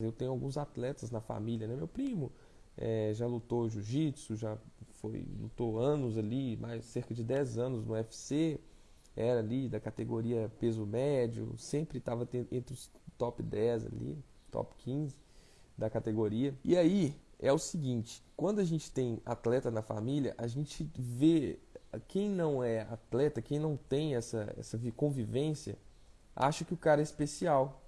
Eu tenho alguns atletas na família, né? Meu primo é, já lutou jiu-jitsu, já foi lutou anos ali, mais cerca de 10 anos no UFC, era ali da categoria peso médio, sempre estava entre os top 10 ali, top 15 da categoria. E aí é o seguinte, quando a gente tem atleta na família, a gente vê quem não é atleta, quem não tem essa, essa convivência, acha que o cara é especial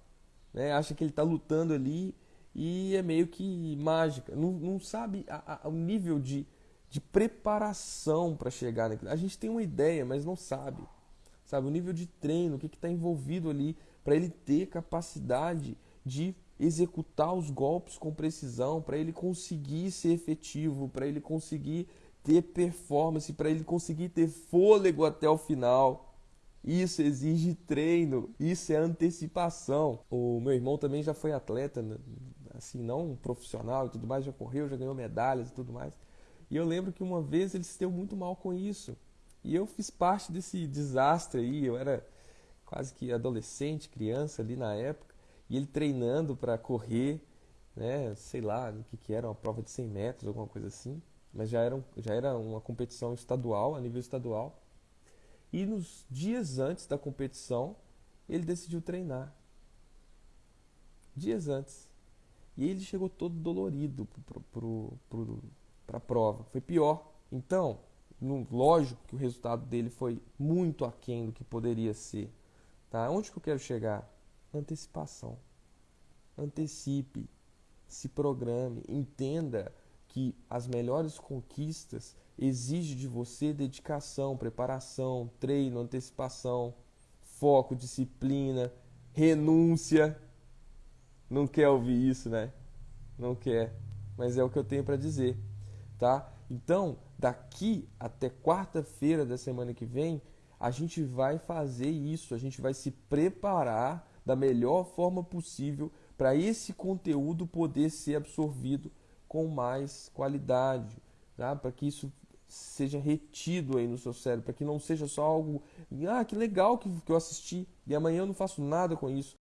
né? acha que ele está lutando ali e é meio que mágica. Não, não sabe a, a, o nível de, de preparação para chegar naquilo. A gente tem uma ideia, mas não sabe. Sabe, o nível de treino, o que está envolvido ali para ele ter capacidade de executar os golpes com precisão, para ele conseguir ser efetivo, para ele conseguir ter performance, para ele conseguir ter fôlego até o final. Isso exige treino, isso é antecipação. O meu irmão também já foi atleta, né? assim, não profissional e tudo mais, já correu, já ganhou medalhas e tudo mais. E eu lembro que uma vez ele se deu muito mal com isso. E eu fiz parte desse desastre aí, eu era quase que adolescente, criança ali na época, e ele treinando para correr, né, sei lá, o que, que era, uma prova de 100 metros, alguma coisa assim, mas já era, já era uma competição estadual, a nível estadual. E nos dias antes da competição, ele decidiu treinar. Dias antes. E ele chegou todo dolorido para a prova. Foi pior. Então, no, lógico que o resultado dele foi muito aquém do que poderia ser. Tá? Onde que eu quero chegar? Antecipação. Antecipe, se programe, entenda que as melhores conquistas exige de você dedicação, preparação, treino, antecipação, foco, disciplina, renúncia. Não quer ouvir isso, né? Não quer, mas é o que eu tenho para dizer, tá? Então, daqui até quarta-feira da semana que vem, a gente vai fazer isso, a gente vai se preparar da melhor forma possível para esse conteúdo poder ser absorvido com mais qualidade, tá? Para que isso seja retido aí no seu cérebro, para que não seja só algo, ah, que legal que, que eu assisti e amanhã eu não faço nada com isso.